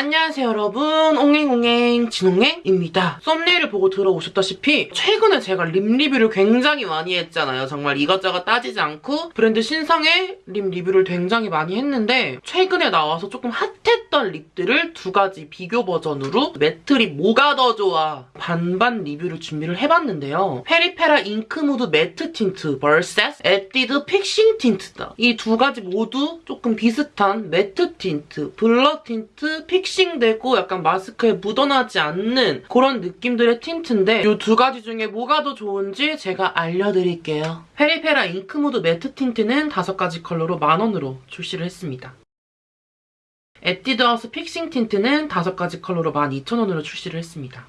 안녕하세요 여러분. 옹행옹행 진옹행입니다. 썸네일을 보고 들어오셨다시피 최근에 제가 lip 리뷰를 굉장히 많이 했잖아요. 정말 이것저것 따지지 않고 브랜드 신상의 lip 리뷰를 굉장히 많이 했는데 최근에 나와서 조금 hot했던 lip들을 두 가지 비교 버전으로 matte lip 뭐가 더 좋아 반반 리뷰를 준비를 해봤는데요. 페리페라 잉크무드 매트 틴트 vs 에뛰드 픽싱 틴트다. 이 두 가지 모두 조금 비슷한 matte tint, blur tint, fixing fixing되고 약간 마스크에 묻어나지 않는 그런 느낌들의 tint인데 이 두 가지 중에 뭐가 더 좋은지 제가 알려드릴게요. 페리페라 잉크무드 matte tint는 다섯 가지 컬러로 만원으로 출시를 했습니다. 에뛰드하우스 fixing tint는 다섯 가지 컬러로 12,000원으로 출시를 했습니다.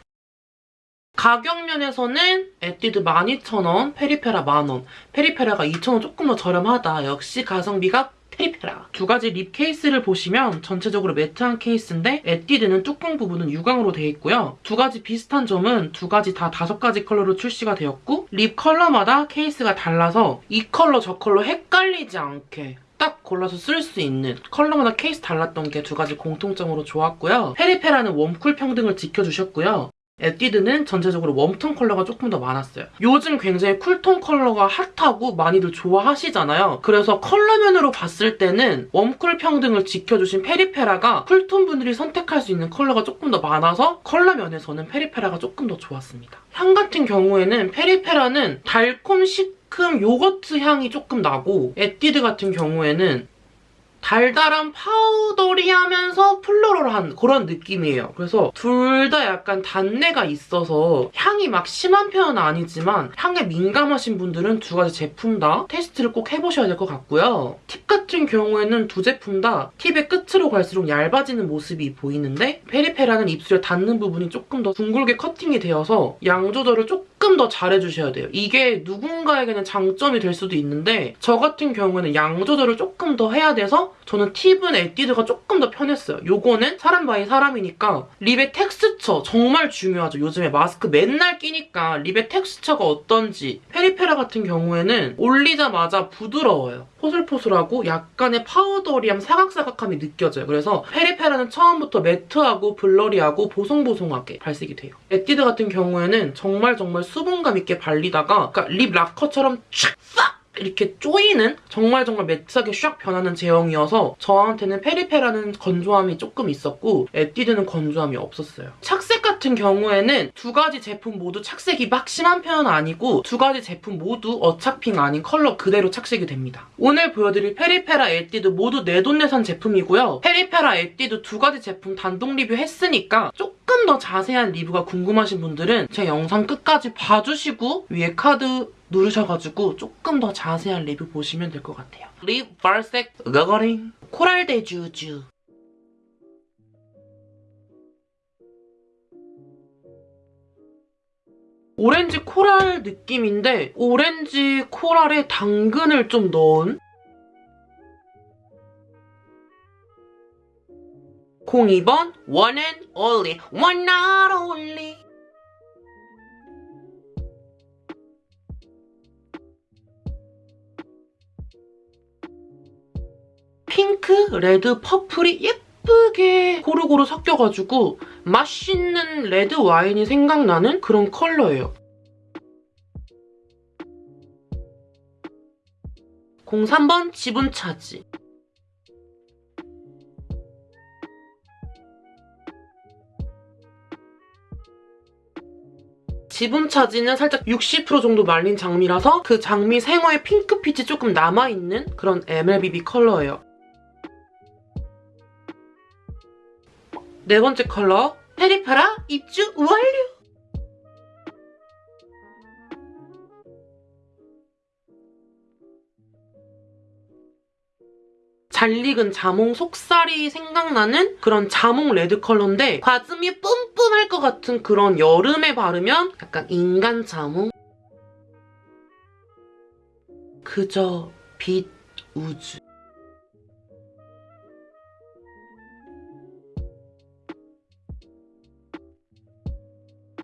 가격 면에서는 에뛰드 12,000원, 페리페라 만원, 페리페라가 2,000원 조금 더 저렴하다. 역시 가성비가 페리페라. 두 가지 lip 케이스를 보시면 전체적으로 matte한 케이스인데 에뛰드는 뚜껑 부분은 유광으로 되어 있고요. 두 가지 비슷한 점은 두 가지 다 다섯 가지 컬러로 출시가 되었고 lip 컬러마다 케이스가 달라서 이 컬러 저 컬러 헷갈리지 않게 딱 골라서 쓸 수 있는 컬러마다 케이스 달랐던 게 두 가지 공통점으로 좋았고요. 페리페라는 warm cool 평등을 지켜주셨고요. 에뛰드는 전체적으로 웜톤 컬러가 조금 더 많았어요. 요즘 굉장히 쿨톤 컬러가 핫하고 많이들 좋아하시잖아요. 그래서 컬러면으로 봤을 때는 웜쿨 평등을 지켜주신 페리페라가 쿨톤 분들이 선택할 수 있는 컬러가 조금 더 많아서 컬러면에서는 페리페라가 조금 더 좋았습니다. 향 같은 경우에는 페리페라는 달콤 시큼 요거트 향이 조금 나고 에뛰드 같은 경우에는 달달한 powdery하면서 floral한 그런 느낌이에요. 그래서 둘 다 약간 단내가 있어서 향이 막 심한 편은 아니지만 향에 민감하신 분들은 두 가지 제품 다 테스트를 꼭 해보셔야 될 것 같고요. 팁 같은 경우에는 두 제품 다 팁의 끝으로 갈수록 얇아지는 모습이 보이는데 페리페라는 입술에 닿는 부분이 조금 더 둥글게 커팅이 되어서 양 조절을 조금 더 잘해주셔야 돼요. 이게 누군가에게는 장점이 될 수도 있는데 저 같은 경우에는 양 조절을 조금 더 해야 돼서 저는 팁은 에뛰드가 조금 더 편했어요. 요거는 사람 by 사람이니까 립의 텍스처 정말 중요하죠. 요즘에 마스크 맨날 끼니까 립의 텍스처가 어떤지 페리페라 같은 경우에는 올리자마자 부드러워요. 포슬포슬하고 약간의 powdery함, 사각사각함이 느껴져요. 그래서 페리페라는 처음부터 매트하고 blurry하고 보송보송하게 발색이 돼요. 에뛰드 같은 경우에는 정말 정말 수분감 있게 발리다가 그러니까 립 lacquer처럼 촥! 싹! 이렇게 쪼이는 정말 정말 매트하게 샥 변하는 제형이어서 저한테는 페리페라는 건조함이 조금 있었고 에뛰드는 건조함이 없었어요. 착색 같은 경우에는 두 가지 제품 모두 착색이 막 심한 편은 아니고 두 가지 제품 모두 어차핑 아닌 컬러 그대로 착색이 됩니다. 오늘 보여드릴 페리페라 에뛰드 모두 내돈내산 제품이고요. 페리페라 에뛰드 두 가지 제품 단독 리뷰 했으니까 조금 더 자세한 리뷰가 궁금하신 분들은 제 영상 끝까지 봐주시고 위에 카드 누르셔가지고 조금 더 자세한 리뷰 보시면 될 것 같아요. 립 발색. 거거링 코랄 대 주주. 오렌지 코랄 느낌인데 오렌지 코랄에 당근을 좀 넣은 02번 One and Only. One and Only 핑크, 레드, 퍼플이 예쁘게 고루고루 섞여가지고 맛있는 레드 와인이 생각나는 그런 컬러예요. 03번 지분 차지. 지분 차지는 살짝 60% 정도 말린 장미라서 그 장미 생화의 핑크빛이 조금 남아있는 그런 MLBB 컬러예요. 네 번째 컬러 페리파라 입주 완료! 잘 익은 자몽 속살이 생각나는 그런 자몽 레드 컬러인데 과즙이 뿜뿜할 것 같은 그런 여름에 바르면 약간 인간 자몽? 그저 빛 우주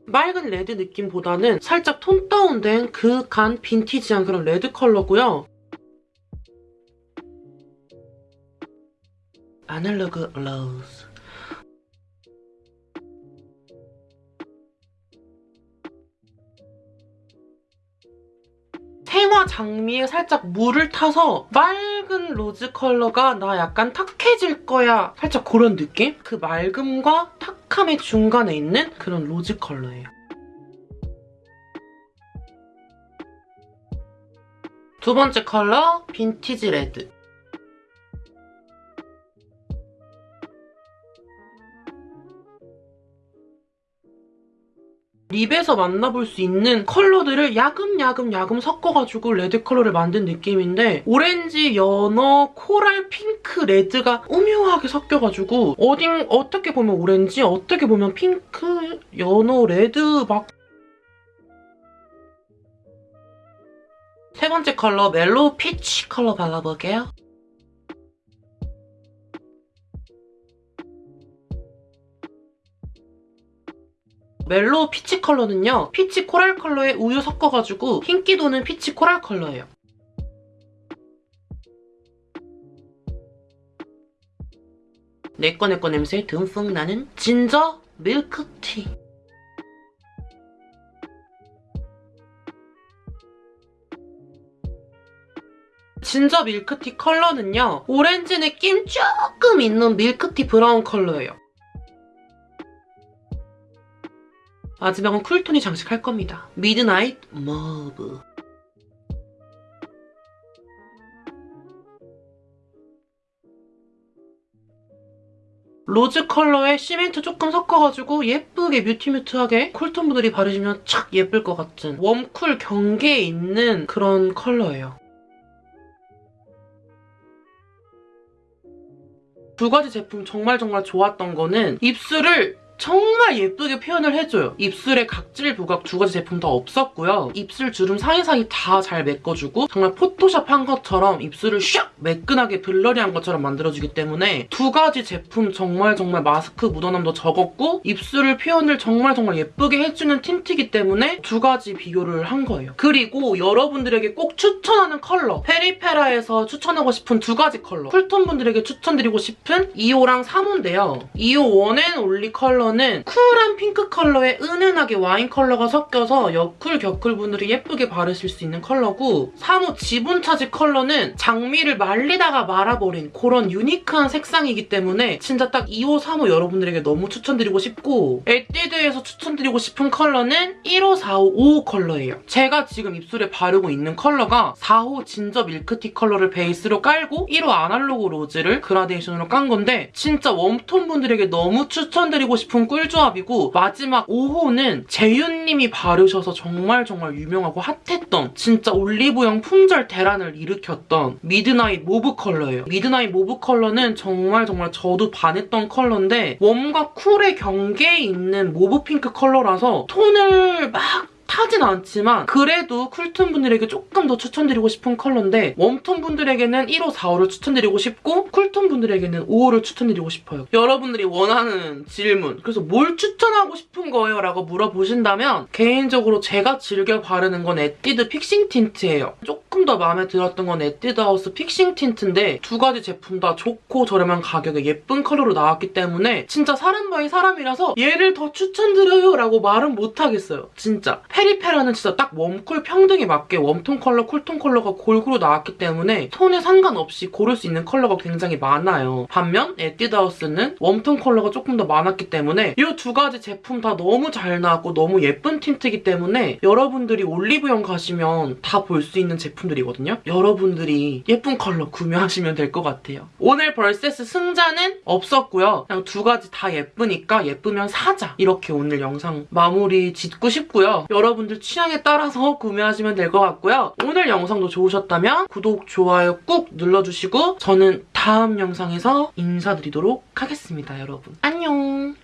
맑은 레드 느낌보다는 살짝 톤 다운된 그윽한 빈티지한 그런 레드 컬러고요. 아날로그 로즈 생화 장미에 살짝 물을 타서 맑은 로즈 컬러가 나 약간 탁해질 거야 살짝 그런 느낌? 그 맑음과 탁 함의 중간에 있는 그런 로즈 컬러예요. 두 번째 컬러 빈티지 레드. 립에서 만나볼 수 있는 컬러들을 야금야금 야금 섞어가지고 레드 컬러를 만든 느낌인데 오렌지, 연어, 코랄, 핑크, 레드가 오묘하게 섞여가지고 어딘 어떻게 보면 오렌지, 어떻게 보면 핑크, 연어, 레드 막 세 번째 컬러 mellow 피치 컬러 발라볼게요. mellow 피치 컬러는요. 피치 코랄 컬러에 우유 섞어가지고 흰기 도는 피치 코랄 컬러예요. 내꺼 내꺼 냄새 듬뿍 나는 진저 밀크티. 진저 밀크티 컬러는요. 오렌지 느낌 조금 있는 밀크티 브라운 컬러예요. 마지막은 쿨톤이 장식할 겁니다. midnight mauve. 로즈 컬러에 시멘트 조금 섞어가지고 예쁘게 mute mute하게 쿨톤 분들이 바르시면 착 예쁠 것 같은 웜쿨 경계에 있는 그런 컬러예요. 두 가지 제품 정말 정말 좋았던 거는 입술을 정말 예쁘게 표현을 해줘요. 입술에 각질 부각 두 가지 제품 다 없었고요. 입술 주름 사이사이 다 잘 메꿔주고 정말 포토샵 한 것처럼 입술을 샥 매끈하게 blurry한 것처럼 만들어주기 때문에 두 가지 제품 정말 정말 마스크 묻어남도 적었고 입술을 표현을 정말 정말 예쁘게 해주는 틴트이기 때문에 두 가지 비교를 한 거예요. 그리고 여러분들에게 꼭 추천하는 컬러 페리페라에서 추천하고 싶은 두 가지 컬러 쿨톤 분들에게 추천드리고 싶은 2호랑 3호인데요. 2호 One and Only 컬러 컬러는 쿨한 핑크 컬러에 은은하게 와인 컬러가 섞여서 여쿨 겨쿨 분들이 예쁘게 바르실 수 있는 컬러고 3호 지분 차지 컬러는 장미를 말리다가 말아버린 그런 유니크한 색상이기 때문에 진짜 딱 2호, 3호 여러분들에게 너무 추천드리고 싶고 에뛰드에서 추천드리고 싶은 컬러는 1호, 4호, 5호 컬러예요. 제가 지금 입술에 바르고 있는 컬러가 4호 진저 밀크티 컬러를 베이스로 깔고 1호 아날로그 로즈를 그라데이션으로 깐 건데 진짜 웜톤 분들에게 너무 추천드리고 싶은 제품 꿀조합이고 마지막 5호는 재윤님이 바르셔서 정말 정말 유명하고 핫했던 진짜 올리브영 품절 대란을 일으켰던 midnight mauve 컬러예요. midnight mauve 컬러는 정말 정말 저도 반했던 컬러인데 warm과 cool의 경계에 있는 mauve 핑크 컬러라서 톤을 막 타진 않지만 그래도 쿨톤 분들에게 조금 더 추천드리고 싶은 컬러인데 웜톤 분들에게는 1호, 4호를 추천드리고 싶고 쿨톤 분들에게는 5호를 추천드리고 싶어요. 여러분들이 원하는 질문 그래서 뭘 추천하고 싶은 거예요? 라고 물어보신다면 개인적으로 제가 즐겨 바르는 건 에뛰드 픽싱 틴트예요. 조금 더 마음에 들었던 건 에뛰드 하우스 픽싱 틴트인데 두 가지 제품 다 좋고 저렴한 가격에 예쁜 컬러로 나왔기 때문에 진짜 사람 by 사람이라서 얘를 더 추천드려요 라고 말은 못하겠어요. 진짜. 페리페라는 진짜 딱 warm cool 평등에 맞게 웜톤 컬러, 쿨톤 컬러가 골고루 나왔기 때문에 톤에 상관없이 고를 수 있는 컬러가 굉장히 많아요. 반면 에뛰드하우스는 웜톤 컬러가 조금 더 많았기 때문에 이 두 가지 제품 다 너무 잘 나왔고 너무 예쁜 틴트이기 때문에 여러분들이 올리브영 가시면 다 볼 수 있는 제품들이거든요. 여러분들이 예쁜 컬러 구매하시면 될 것 같아요. 오늘 versus 승자는 없었고요. 그냥 두 가지 다 예쁘니까 예쁘면 사자. 이렇게 오늘 영상 마무리 짓고 싶고요. 여러분들 취향에 따라서 구매하시면 될 것 같고요. 오늘 영상도 좋으셨다면 구독, 좋아요 꾹 눌러주시고 저는 다음 영상에서 인사드리도록 하겠습니다, 여러분. 안녕!